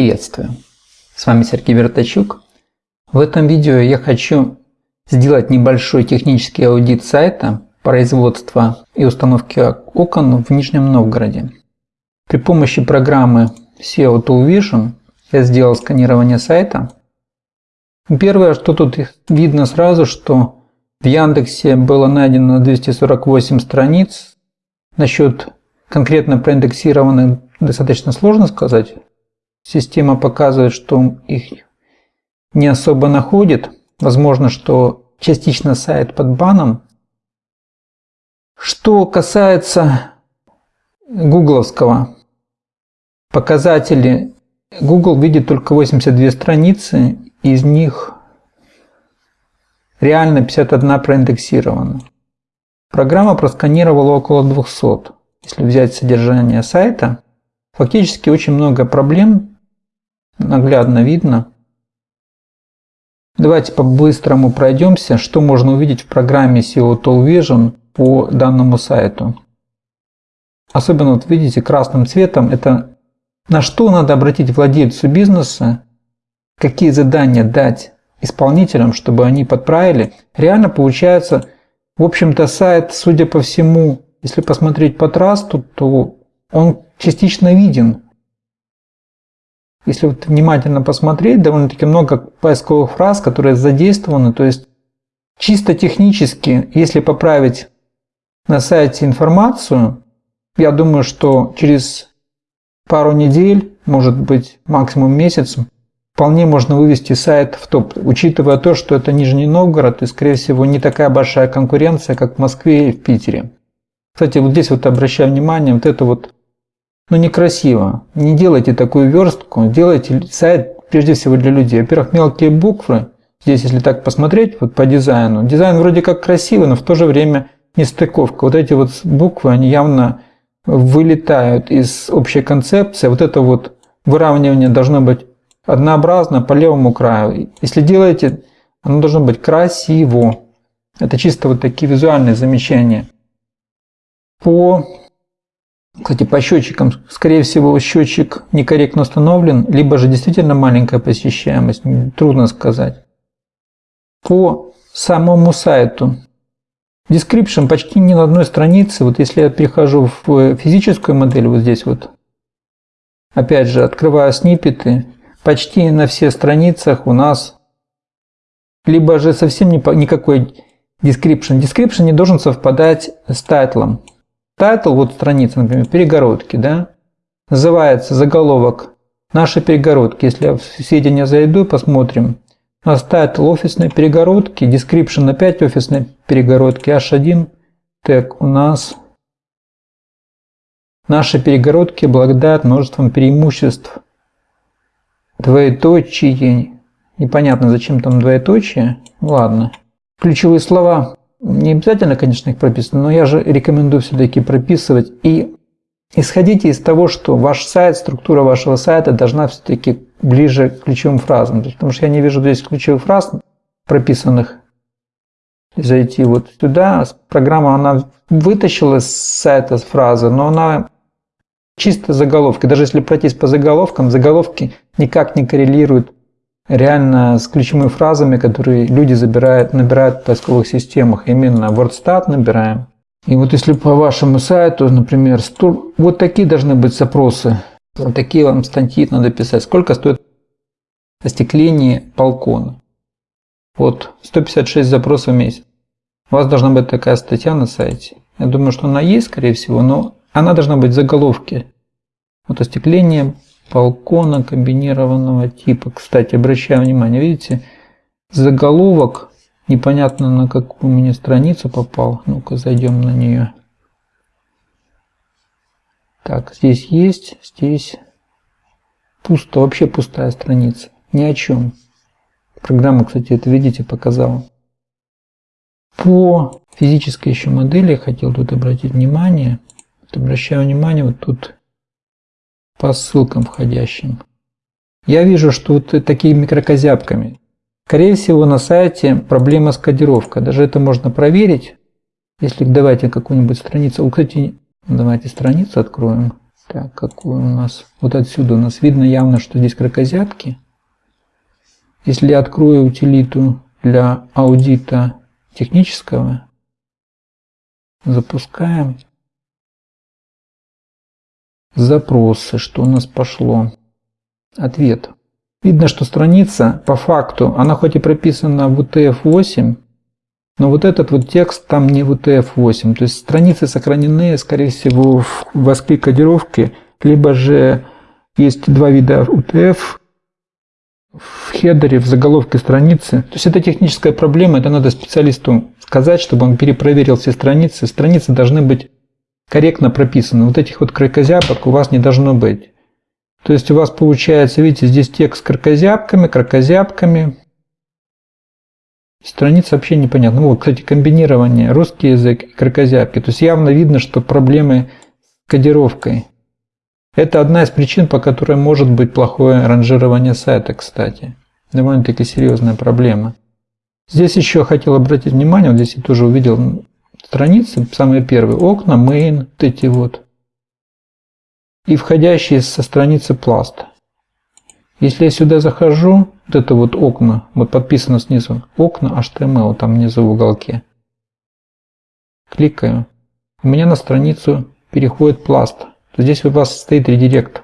Приветствую! С вами Сергей Вертачук. В этом видео я хочу сделать небольшой технический аудит сайта производства и установки окон в Нижнем Новгороде. При помощи программы SEO Tool Vision я сделал сканирование сайта. Первое, что тут видно сразу, что в Яндексе было найдено 248 страниц. Насчет конкретно проиндексированных достаточно сложно сказать. Система показывает, что их не особо находит. Возможно, что частично сайт под баном. Что касается гугловского, показатели Google видит только 82 страницы, из них реально 51 проиндексирована. Программа просканировала около 200. Если взять содержание сайта, фактически очень много проблем наглядно видно. Давайте по-быстрому пройдемся, что можно увидеть в программе SEO Tool Vision по данному сайту. Особенно вот видите красным цветом, это на что надо обратить владельцу бизнеса, какие задания дать исполнителям, чтобы они подправили. Реально получается, в общем-то сайт, судя по всему, если посмотреть по трасту, то он частично виден. Если вот внимательно посмотреть, довольно-таки много поисковых фраз, которые задействованы. То есть чисто технически, если поправить на сайте информацию, я думаю, что через пару недель, может быть максимум месяц, вполне можно вывести сайт в топ, учитывая то, что это Нижний Новгород и, скорее всего, не такая большая конкуренция, как в Москве и в Питере. Кстати, вот здесь вот обращаю внимание, вот это вот ну некрасиво. Не делайте такую верстку, делайте сайт прежде всего для людей. Во-первых, мелкие буквы, здесь если так посмотреть вот по дизайну, дизайн вроде как красивый, но в то же время не стыковка. Вот эти вот буквы, они явно вылетают из общей концепции. Вот это вот выравнивание должно быть однообразно по левому краю. Если делаете, оно должно быть красиво. Это чисто вот такие визуальные замечания. По кстати, по счетчикам, скорее всего, счетчик некорректно установлен, либо же действительно маленькая посещаемость, трудно сказать. По самому сайту. Description почти ни на одной странице. Вот если я перехожу в физическую модель, вот здесь вот, опять же, открываю сниппеты, почти на всех страницах у нас либо же совсем никакой description. Description не должен совпадать с title ом. Title, вот страница, например, перегородки, да, называется заголовок «Наши перегородки». Если я в сведения зайду, посмотрим. У нас title офисной перегородки, description опять офисной перегородки, H1 тег у нас Наши перегородки обладают множеством преимуществ. Двоеточие. Непонятно, зачем там двоеточие. Ладно. Ключевые слова. Не обязательно, конечно, их прописано, но я же рекомендую все-таки прописывать. И исходите из того, что ваш сайт, структура вашего сайта должна все-таки ближе к ключевым фразам. Потому что я не вижу здесь ключевых фраз прописанных. Зайти вот сюда. Программа, она вытащила с сайта фразы, но она чисто заголовки. Даже если пройтись по заголовкам, заголовки никак не коррелируют реально с ключевыми фразами, которые люди забирают, набирают в поисковых системах. Именно WordStat набираем. И вот если по вашему сайту, например, вот такие должны быть запросы. Вот такие вам статьи надо писать. Сколько стоит остекление балкона? Вот 156 запросов в месяц. У вас должна быть такая статья на сайте. Я думаю, что она есть, скорее всего, но она должна быть в заголовке. Вот остекление балкона комбинированного типа. Кстати, обращаю внимание, видите, заголовок непонятно на какую мне страницу попал. Ну-ка, зайдем на нее. Так, здесь есть, здесь пусто, вообще пустая страница. Ни о чем. Программа, кстати, это видите, показала. По физической еще модели я хотел тут обратить внимание. Вот обращаю внимание, вот тут по ссылкам входящим. Я вижу, что вот такими микрокозябками. Скорее всего, на сайте проблема с кодировкой. Даже это можно проверить. Если давайте какую-нибудь страницу. Кстати, давайте страницу откроем. Так, какой у нас? Вот отсюда у нас видно явно, что здесь кракозябки. Если я открою утилиту для аудита технического, запускаем запросы, что у нас пошло. Ответ. Видно, что страница по факту, она хоть и прописана в UTF-8, но вот этот вот текст там не в UTF-8. То есть страницы сохранены, скорее всего, в воскле кодировки, либо же есть два вида UTF в хедере, в заголовке страницы. То есть это техническая проблема, это надо специалисту сказать, чтобы он перепроверил все страницы. Страницы должны быть корректно прописаны. Вот этих вот кракозябок у вас не должно быть. То есть у вас получается, видите, здесь текст с кракозябками, кракозябками. Страница вообще непонятна. Вот, кстати, комбинирование русский язык и кракозябки. То есть явно видно, что проблемы с кодировкой. Это одна из причин, по которой может быть плохое ранжирование сайта, кстати. Довольно-таки серьезная проблема. Здесь еще хотел обратить внимание, вот здесь я тоже увидел страницы, самые первые, окна, main, вот эти вот и входящие со страницы пласт. Если я сюда захожу, вот это вот окна, вот подписано снизу, окна HTML там внизу в уголке. Кликаю. У меня на страницу переходит пласт. Здесь у вас стоит редирект.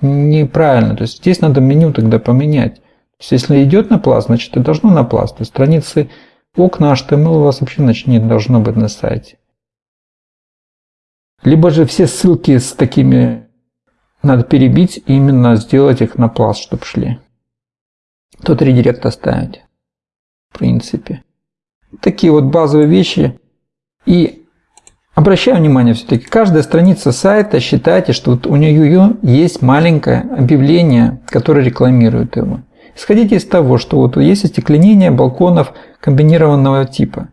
Неправильно. То есть здесь надо меню тогда поменять. То есть если идет на пласт, значит это должно на пласт. То есть страницы окна HTML у вас вообще значит, не должно быть на сайте. Либо же все ссылки с такими надо перебить и именно сделать их на пласт, чтобы шли. Тот редирект оставить. В принципе. Такие вот базовые вещи. И обращаю внимание все-таки, каждая страница сайта, считайте, что вот у нее есть маленькое объявление, которое рекламирует его. Исходите из того, что вот есть остекленение балконов комбинированного типа.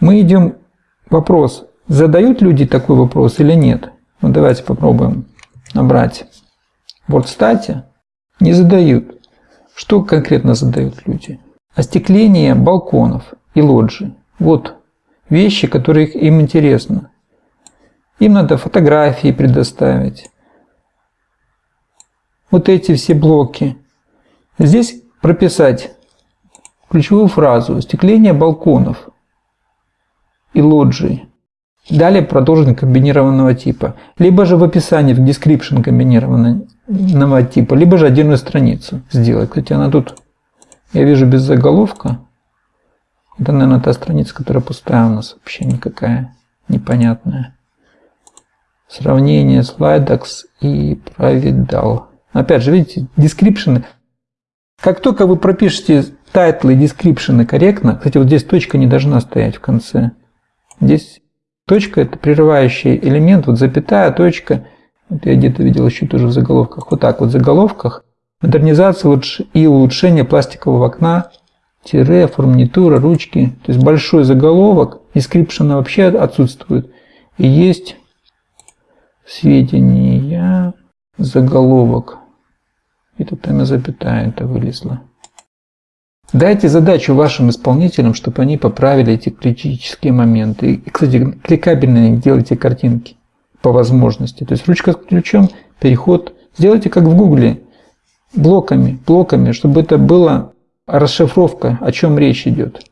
Мы идем вопрос, Задают люди такой вопрос или нет? Ну, давайте попробуем набрать в WordStat. Не задают. Что конкретно задают люди? Остекление балконов и лоджий. Вот вещи, которые им интересны. Им надо фотографии предоставить. Вот эти все блоки. Здесь прописать ключевую фразу «Остекление балконов и лоджий». Далее продолжение комбинированного типа. Либо же в описании, в description комбинированного типа, либо же отдельную страницу сделать. Кстати, она тут, я вижу, без заголовка. Это, наверное, та страница, которая пустая у нас вообще никакая, непонятная. Сравнение слайдокс и Pravidal. Опять же, видите, description. Как только вы пропишете title ы и description корректно, кстати, вот здесь точка не должна стоять в конце. Здесь Точка – это прерывающий элемент, вот запятая, точка. Вот я где-то видел еще тоже в заголовках. Вот так вот в заголовках. Модернизация и улучшение пластикового окна, тире, фурнитура, ручки. То есть большой заголовок, инскрипшена вообще отсутствует. И есть сведения, заголовок. И тут там и запятая это вылезла. Дайте задачу вашим исполнителям, чтобы они поправили эти критические моменты. И, кстати, кликабельные делайте картинки по возможности. То есть ручка с ключом, переход. Сделайте как в Гугле, блоками, блоками, чтобы это была расшифровка, о чем речь идет.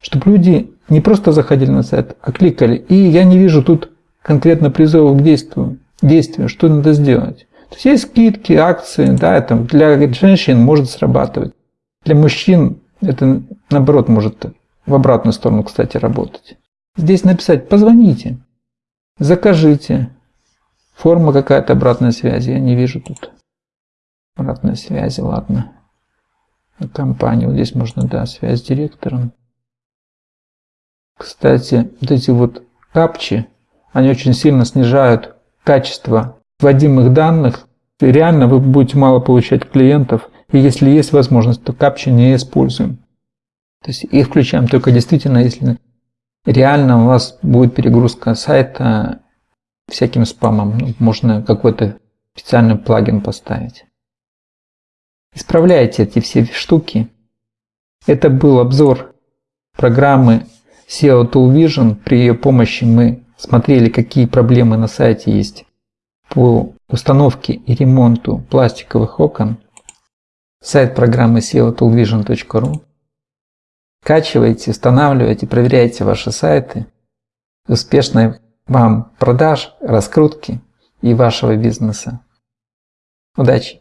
Чтобы люди не просто заходили на сайт, а кликали. И я не вижу тут конкретно призывов к действию, действию, что надо сделать. То есть есть скидки, акции, да, это для женщин может срабатывать. Для мужчин это, наоборот, может в обратную сторону, кстати, работать. Здесь написать «позвоните», «закажите», форма какая-то обратной связи, я не вижу тут обратной связи, ладно. Компанию, здесь можно, да, связь с директором. Кстати, вот эти вот капчи, они очень сильно снижают качество вводимых данных. Реально вы будете мало получать клиентов, и если есть возможность, то капчи не используем. То есть их включаем только действительно, если реально у вас будет перегрузка сайта всяким спамом. Ну, можно какой-то специальный плагин поставить. Исправляйте эти все штуки. Это был обзор программы SEO Tool Vision. При ее помощи мы смотрели, какие проблемы на сайте есть по установке и ремонту пластиковых окон, сайт программы seotoolvision.ru. Качивайте, устанавливайте, проверяйте ваши сайты. Успешной вам продаж, раскрутки и вашего бизнеса. Удачи!